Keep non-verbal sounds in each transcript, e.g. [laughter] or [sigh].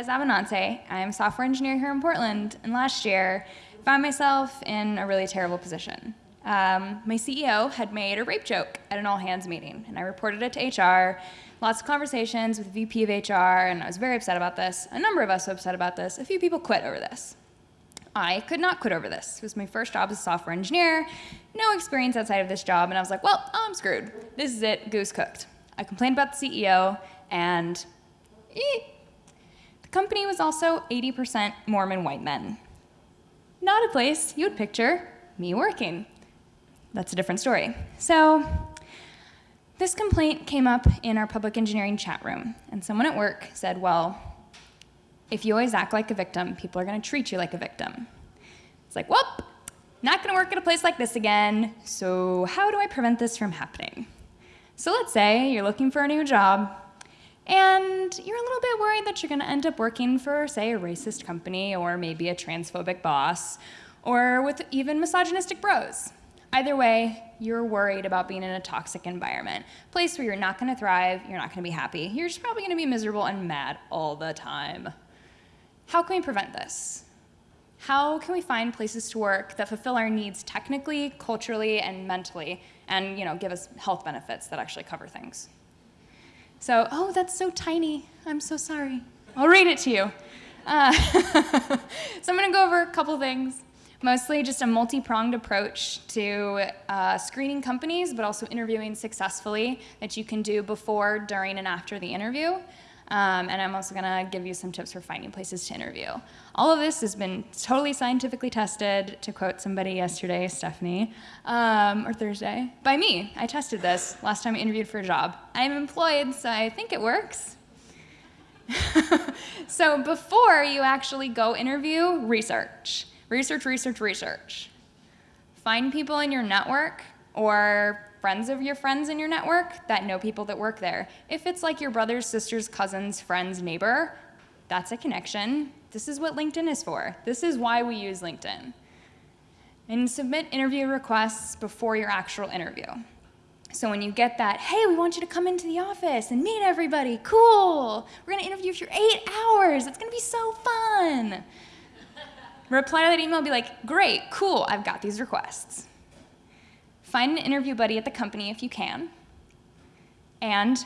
Liz Avenante. I'm a software engineer here in Portland, and last year I found myself in a really terrible position. Um, my CEO had made a rape joke at an all hands meeting, and I reported it to HR. Lots of conversations with VP of HR, and I was very upset about this. A number of us were upset about this. A few people quit over this. I could not quit over this. It was my first job as a software engineer, no experience outside of this job, and I was like, well, I'm screwed. This is it, goose cooked. I complained about the CEO, and eh. Company was also 80% Mormon white men. Not a place you would picture me working. That's a different story. So this complaint came up in our public engineering chat room, and someone at work said, well, if you always act like a victim, people are gonna treat you like a victim. It's like, well, not gonna work at a place like this again, so how do I prevent this from happening? So let's say you're looking for a new job, and you're a little bit worried that you're gonna end up working for, say, a racist company, or maybe a transphobic boss, or with even misogynistic bros. Either way, you're worried about being in a toxic environment, a place where you're not gonna thrive, you're not gonna be happy, you're just probably gonna be miserable and mad all the time. How can we prevent this? How can we find places to work that fulfill our needs technically, culturally, and mentally, and you know, give us health benefits that actually cover things? So, oh, that's so tiny. I'm so sorry. I'll read it to you. Uh, [laughs] so I'm going to go over a couple things. Mostly just a multi-pronged approach to uh, screening companies, but also interviewing successfully that you can do before, during, and after the interview. Um, and I'm also gonna give you some tips for finding places to interview. All of this has been totally scientifically tested, to quote somebody yesterday, Stephanie, um, or Thursday, by me. I tested this last time I interviewed for a job. I'm employed, so I think it works. [laughs] so before you actually go interview, research. Research, research, research. Find people in your network or friends of your friends in your network that know people that work there. If it's like your brother's, sister's, cousin's, friend's neighbor, that's a connection. This is what LinkedIn is for. This is why we use LinkedIn. And submit interview requests before your actual interview. So when you get that, hey, we want you to come into the office and meet everybody, cool. We're gonna interview you for eight hours. It's gonna be so fun. Reply to that email and be like, great, cool, I've got these requests. Find an interview buddy at the company if you can. And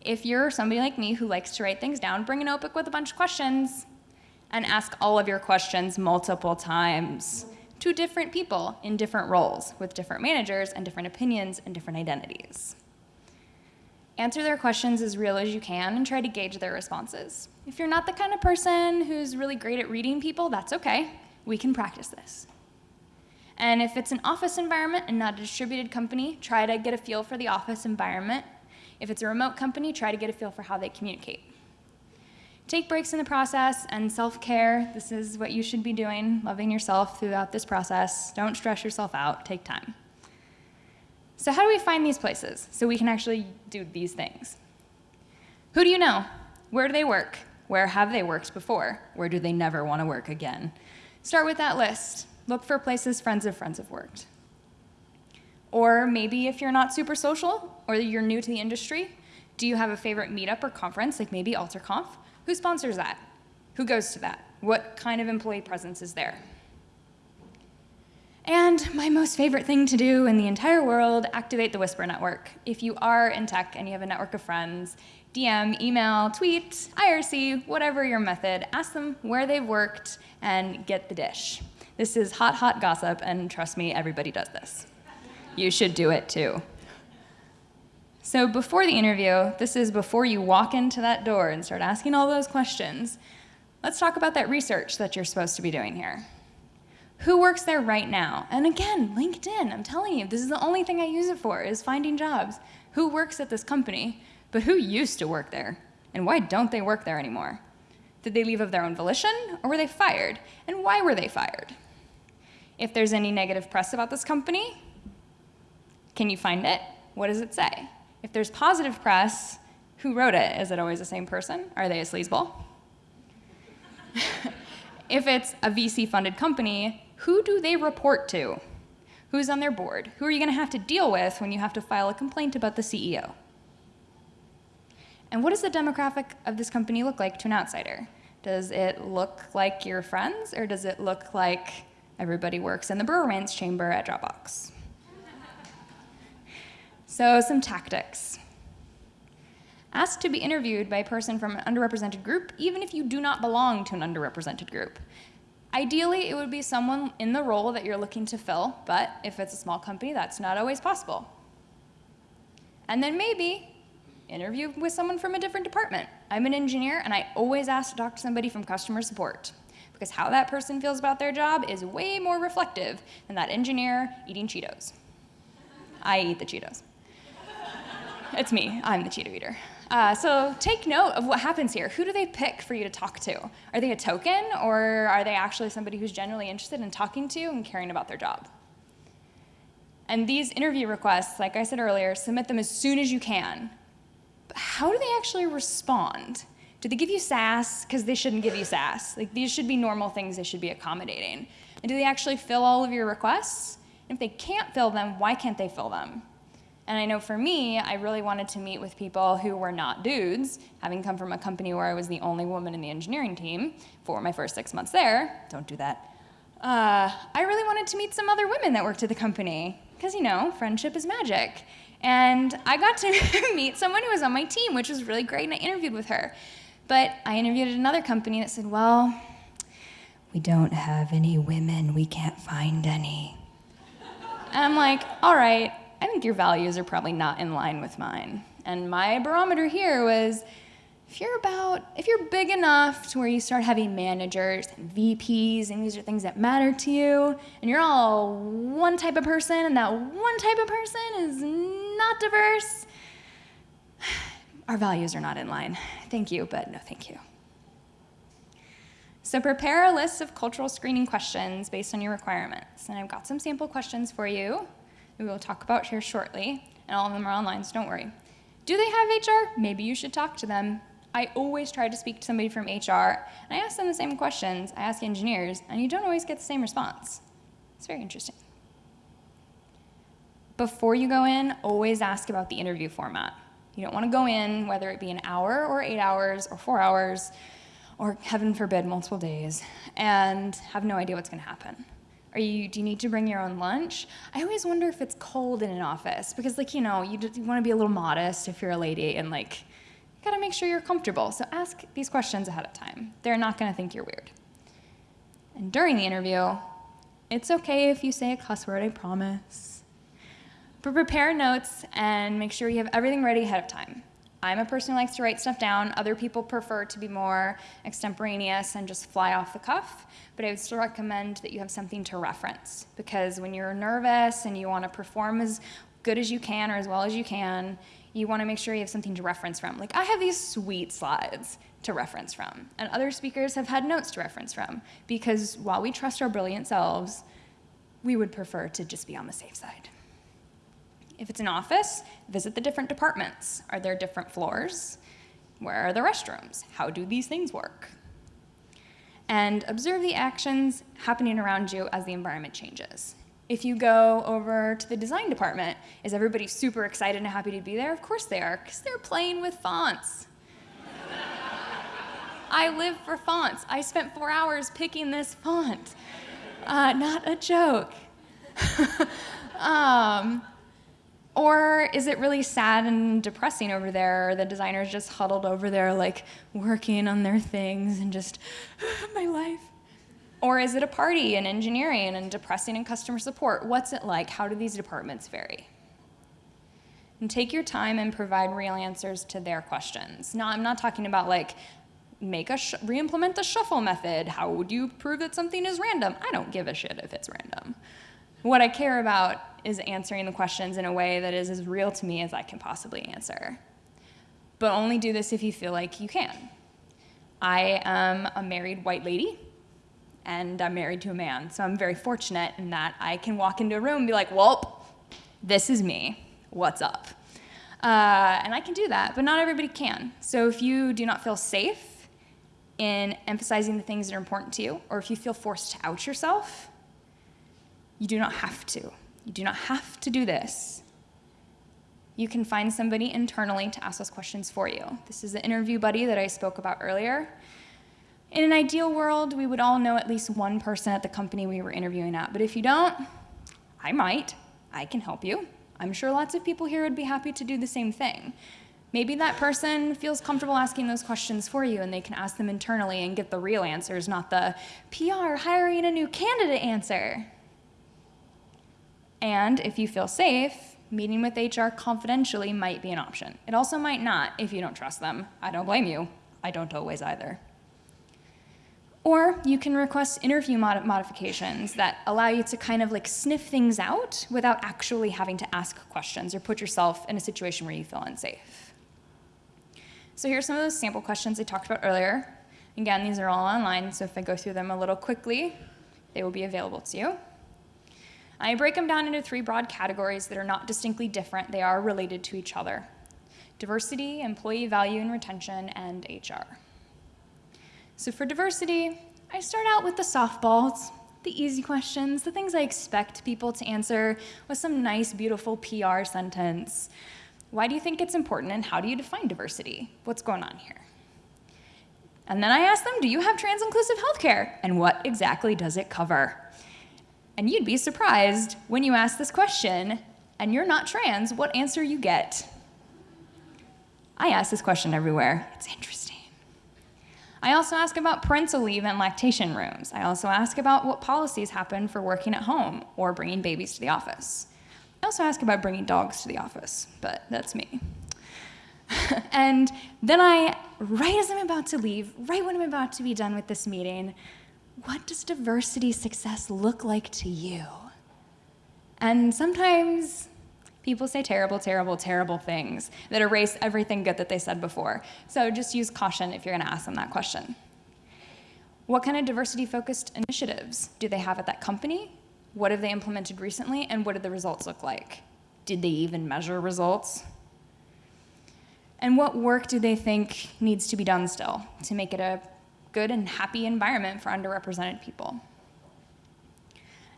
if you're somebody like me who likes to write things down, bring a notebook with a bunch of questions and ask all of your questions multiple times to different people in different roles with different managers and different opinions and different identities. Answer their questions as real as you can and try to gauge their responses. If you're not the kind of person who's really great at reading people, that's okay. We can practice this. And if it's an office environment and not a distributed company, try to get a feel for the office environment. If it's a remote company, try to get a feel for how they communicate. Take breaks in the process and self-care. This is what you should be doing, loving yourself throughout this process. Don't stress yourself out, take time. So how do we find these places so we can actually do these things? Who do you know? Where do they work? Where have they worked before? Where do they never want to work again? Start with that list. Look for places friends of friends have worked. Or maybe if you're not super social or you're new to the industry, do you have a favorite meetup or conference, like maybe AlterConf? Who sponsors that? Who goes to that? What kind of employee presence is there? And my most favorite thing to do in the entire world, activate the Whisper Network. If you are in tech and you have a network of friends, DM, email, tweet, IRC, whatever your method, ask them where they've worked and get the dish. This is hot, hot gossip, and trust me, everybody does this. You should do it too. So before the interview, this is before you walk into that door and start asking all those questions, let's talk about that research that you're supposed to be doing here. Who works there right now? And again, LinkedIn, I'm telling you, this is the only thing I use it for, is finding jobs. Who works at this company, but who used to work there? And why don't they work there anymore? Did they leave of their own volition, or were they fired? And why were they fired? If there's any negative press about this company, can you find it? What does it say? If there's positive press, who wrote it? Is it always the same person? Are they a sleazeball? [laughs] if it's a VC-funded company, who do they report to? Who's on their board? Who are you going to have to deal with when you have to file a complaint about the CEO? And what does the demographic of this company look like to an outsider? Does it look like your friends, or does it look like everybody works in the Brewer chamber at Dropbox? so, some tactics. Ask to be interviewed by a person from an underrepresented group, even if you do not belong to an underrepresented group. Ideally, it would be someone in the role that you're looking to fill, but if it's a small company, that's not always possible. And then maybe interview with someone from a different department. I'm an engineer, and I always ask to talk to somebody from customer support because how that person feels about their job is way more reflective than that engineer eating Cheetos. I eat the Cheetos. it's me, I'm the Cheeto eater. Uh, so take note of what happens here. Who do they pick for you to talk to? Are they a token, or are they actually somebody who's genuinely interested in talking to and caring about their job? And these interview requests, like I said earlier, submit them as soon as you can. But how do they actually respond? Do they give you sass? Because they shouldn't give you sass. Like these should be normal things they should be accommodating. And do they actually fill all of your requests? And if they can't fill them, why can't they fill them? And I know for me, I really wanted to meet with people who were not dudes, having come from a company where I was the only woman in the engineering team for my first six months there. Don't do that. Uh, I really wanted to meet some other women that worked at the company, because, you know, friendship is magic. And I got to [laughs] meet someone who was on my team, which was really great, and I interviewed with her. But I interviewed at another company that said, well, we don't have any women, we can't find any. And I'm like, all right, I think your values are probably not in line with mine. And my barometer here was if you're about, if you're big enough to where you start having managers and VPs, and these are things that matter to you, and you're all one type of person, and that one type of person is not diverse, our values are not in line. Thank you, but no thank you. So prepare a list of cultural screening questions based on your requirements. And I've got some sample questions for you we will talk about here shortly, and all of them are online, so don't worry. Do they have HR? Maybe you should talk to them. I always try to speak to somebody from HR, and I ask them the same questions I ask engineers, and you don't always get the same response. It's very interesting. Before you go in, always ask about the interview format. You don't want to go in, whether it be an hour or eight hours or four hours, or heaven forbid, multiple days, and have no idea what's going to happen. Are you, do you need to bring your own lunch? I always wonder if it's cold in an office because like, you know, you, you want to be a little modest if you're a lady and like, you gotta make sure you're comfortable. So ask these questions ahead of time. They're not gonna think you're weird. And during the interview, it's okay if you say a cuss word, I promise. But prepare notes and make sure you have everything ready ahead of time. I'm a person who likes to write stuff down. Other people prefer to be more extemporaneous and just fly off the cuff. But I would still recommend that you have something to reference because when you're nervous and you want to perform as good as you can or as well as you can, you want to make sure you have something to reference from. Like I have these sweet slides to reference from, and other speakers have had notes to reference from because while we trust our brilliant selves, we would prefer to just be on the safe side. If it's an office, visit the different departments. Are there different floors? Where are the restrooms? How do these things work? And observe the actions happening around you as the environment changes. If you go over to the design department, is everybody super excited and happy to be there? Of course they are, because they're playing with fonts. [laughs] I live for fonts. I spent four hours picking this font. Uh, not a joke. [laughs] um, or is it really sad and depressing over there? The designers just huddled over there, like working on their things and just, my life? Or is it a party in engineering and depressing in customer support? What's it like? How do these departments vary? And take your time and provide real answers to their questions. Now, I'm not talking about like, make a re-implement the shuffle method. How would you prove that something is random? I don't give a shit if it's random. What I care about is answering the questions in a way that is as real to me as I can possibly answer. But only do this if you feel like you can. I am a married white lady, and I'm married to a man, so I'm very fortunate in that I can walk into a room and be like, well, this is me, what's up? Uh, and I can do that, but not everybody can. So if you do not feel safe in emphasizing the things that are important to you, or if you feel forced to out yourself, you do not have to. You do not have to do this. You can find somebody internally to ask those questions for you. This is the interview buddy that I spoke about earlier. In an ideal world, we would all know at least one person at the company we were interviewing at, but if you don't, I might. I can help you. I'm sure lots of people here would be happy to do the same thing. Maybe that person feels comfortable asking those questions for you and they can ask them internally and get the real answers, not the PR hiring a new candidate answer. And if you feel safe, meeting with HR confidentially might be an option. It also might not if you don't trust them. I don't blame you. I don't always either. Or you can request interview mod modifications that allow you to kind of like sniff things out without actually having to ask questions or put yourself in a situation where you feel unsafe. So here's some of those sample questions I talked about earlier. Again, these are all online, so if I go through them a little quickly, they will be available to you. I break them down into three broad categories that are not distinctly different. They are related to each other. Diversity, employee value and retention, and HR. So for diversity, I start out with the softballs, the easy questions, the things I expect people to answer with some nice, beautiful PR sentence. Why do you think it's important and how do you define diversity? What's going on here? And then I ask them, do you have trans-inclusive healthcare? And what exactly does it cover? And you'd be surprised when you ask this question and you're not trans, what answer you get. I ask this question everywhere. It's interesting. I also ask about parental leave and lactation rooms. I also ask about what policies happen for working at home or bringing babies to the office. I also ask about bringing dogs to the office, but that's me. [laughs] and then I, right as I'm about to leave, right when I'm about to be done with this meeting, what does diversity success look like to you? And sometimes people say terrible, terrible, terrible things that erase everything good that they said before. So just use caution if you're gonna ask them that question. What kind of diversity-focused initiatives do they have at that company? What have they implemented recently, and what did the results look like? Did they even measure results? And what work do they think needs to be done still to make it a good and happy environment for underrepresented people.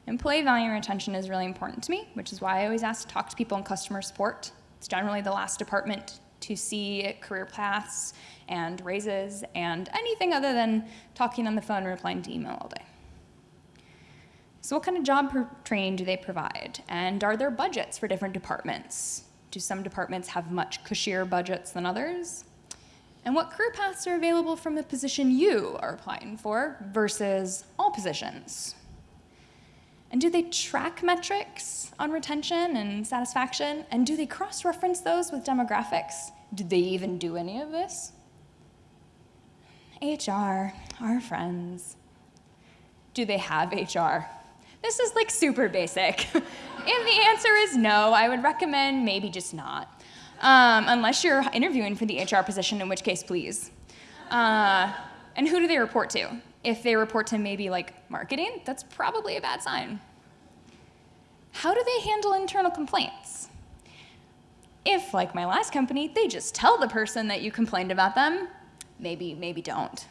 Employee value and retention is really important to me, which is why I always ask to talk to people in customer support. It's generally the last department to see career paths and raises and anything other than talking on the phone or replying to email all day. So what kind of job training do they provide? And are there budgets for different departments? Do some departments have much cushier budgets than others? And what career paths are available from the position you are applying for versus all positions. And do they track metrics on retention and satisfaction? And do they cross-reference those with demographics? Did they even do any of this? HR, our friends. Do they have HR? This is like super basic. [laughs] if the answer is no, I would recommend maybe just not um, unless you're interviewing for the HR position, in which case, please. Uh, and who do they report to? If they report to maybe like marketing, that's probably a bad sign. How do they handle internal complaints? If, like my last company, they just tell the person that you complained about them, maybe, maybe don't.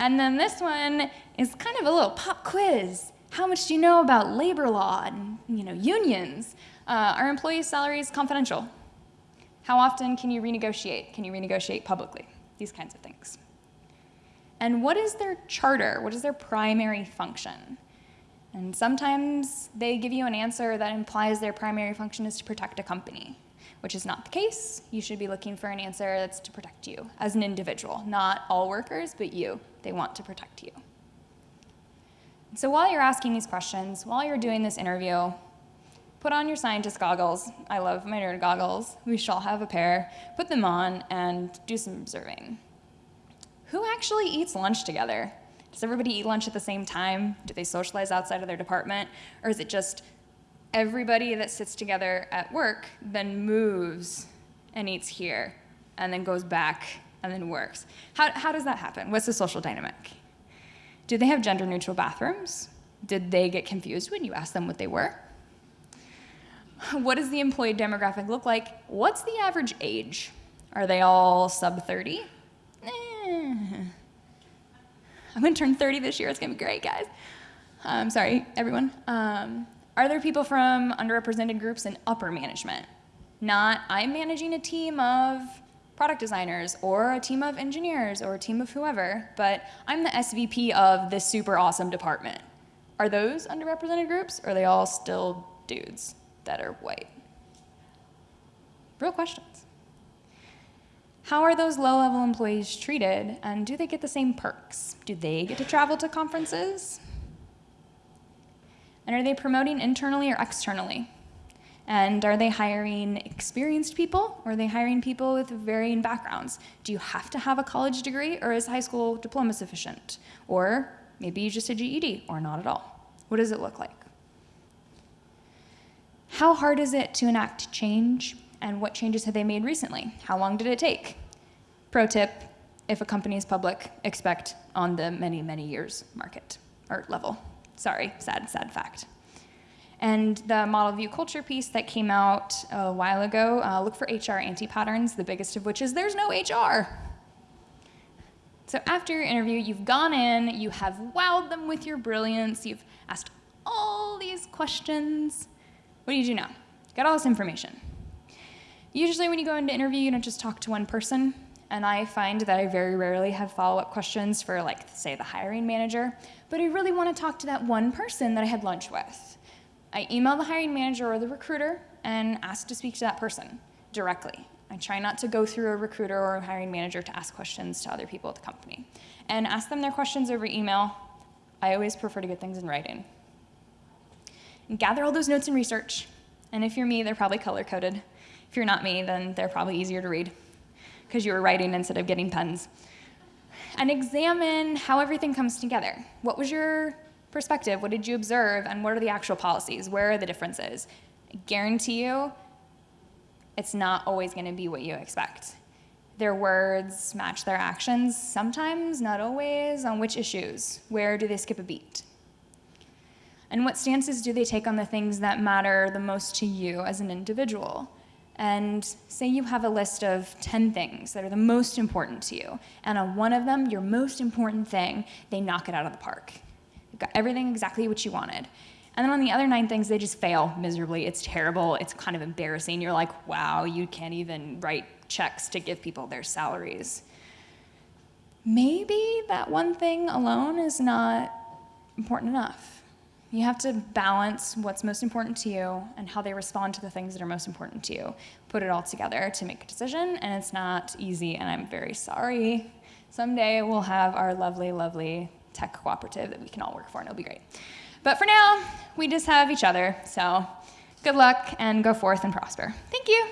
And then this one is kind of a little pop quiz. How much do you know about labor law and you know, unions? Uh, are employees' salaries confidential? How often can you renegotiate? Can you renegotiate publicly? These kinds of things. And what is their charter? What is their primary function? And sometimes they give you an answer that implies their primary function is to protect a company, which is not the case. You should be looking for an answer that's to protect you as an individual, not all workers, but you. They want to protect you. So while you're asking these questions, while you're doing this interview, Put on your scientist goggles. I love my nerd goggles. We shall have a pair. Put them on and do some observing. Who actually eats lunch together? Does everybody eat lunch at the same time? Do they socialize outside of their department? Or is it just everybody that sits together at work then moves and eats here and then goes back and then works? How, how does that happen? What's the social dynamic? Do they have gender neutral bathrooms? Did they get confused when you asked them what they were? [laughs] What does the employee demographic look like? What's the average age? Are they all sub 30? Eh. I'm gonna turn 30 this year, it's gonna be great, guys. I'm um, sorry, everyone. Um, are there people from underrepresented groups in upper management? Not, I'm managing a team of product designers or a team of engineers or a team of whoever, but I'm the SVP of this super awesome department. Are those underrepresented groups or are they all still dudes that are white? Real questions. How are those low-level employees treated and do they get the same perks? Do they get to travel to conferences? And are they promoting internally or externally? And are they hiring experienced people or are they hiring people with varying backgrounds? Do you have to have a college degree or is high school diploma sufficient? Or maybe you just a GED or not at all. What does it look like? How hard is it to enact change and what changes have they made recently? How long did it take? Pro tip, if a company is public, expect on the many, many years market or level. Sorry, sad, sad fact. And the model view culture piece that came out a while ago, uh, look for HR anti-patterns, the biggest of which is there's no HR. So after your interview, you've gone in, you have wowed them with your brilliance, you've asked all these questions. What do you do now? Got all this information. Usually when you go into interview, you don't just talk to one person, and I find that I very rarely have follow-up questions for like, say, the hiring manager, but I really want to talk to that one person that I had lunch with. I email the hiring manager or the recruiter and ask to speak to that person directly. I try not to go through a recruiter or a hiring manager to ask questions to other people at the company. And ask them their questions over email. I always prefer to get things in writing. Gather all those notes and research. And if you're me, they're probably color-coded. If you're not me, then they're probably easier to read because you were writing instead of getting pens. And examine how everything comes together. What was your perspective, what did you observe, and what are the actual policies? Where are the differences? I guarantee you, it's not always going to be what you expect. Their words match their actions, sometimes, not always, on which issues? Where do they skip a beat? And what stances do they take on the things that matter the most to you as an individual? And say you have a list of 10 things that are the most important to you, and on one of them, your most important thing, they knock it out of the park You've got everything exactly what you wanted. And then on the other nine things, they just fail miserably. It's terrible. It's kind of embarrassing. You're like, wow, you can't even write checks to give people their salaries. Maybe that one thing alone is not important enough. You have to balance what's most important to you and how they respond to the things that are most important to you. Put it all together to make a decision, and it's not easy, and I'm very sorry. Someday we'll have our lovely, lovely tech cooperative that we can all work for and it'll be great. But for now, we just have each other. So good luck and go forth and prosper. Thank you.